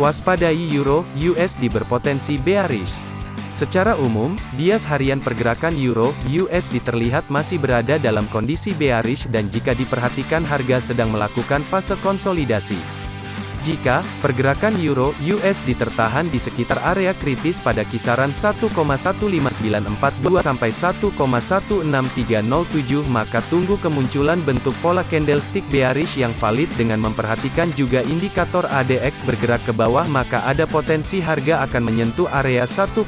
Waspadai Euro USD berpotensi bearish. Secara umum, bias harian pergerakan Euro USD terlihat masih berada dalam kondisi bearish dan jika diperhatikan harga sedang melakukan fase konsolidasi. Jika pergerakan euro USD tertahan di sekitar area kritis pada kisaran 1,15942 sampai 1,16307 maka tunggu kemunculan bentuk pola candlestick bearish yang valid dengan memperhatikan juga indikator ADX bergerak ke bawah maka ada potensi harga akan menyentuh area 1,15351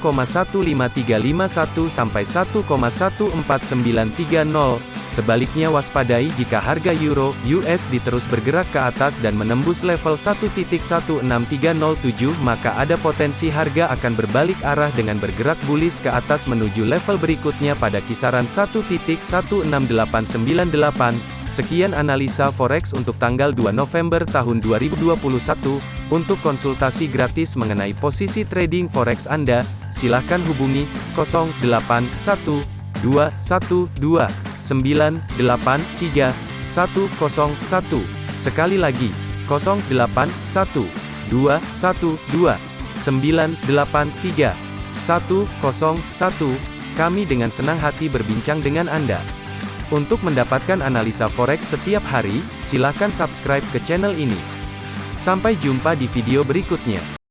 sampai 1,14930 Sebaliknya waspadai jika harga euro USD terus bergerak ke atas dan menembus level 1.16307 maka ada potensi harga akan berbalik arah dengan bergerak bullish ke atas menuju level berikutnya pada kisaran 1.16898. Sekian analisa forex untuk tanggal 2 November tahun 2021. Untuk konsultasi gratis mengenai posisi trading forex Anda, silakan hubungi 081212 983 101. Sekali lagi, 081 212 983 101. Kami dengan senang hati berbincang dengan Anda. Untuk mendapatkan analisa forex setiap hari, silakan subscribe ke channel ini. Sampai jumpa di video berikutnya.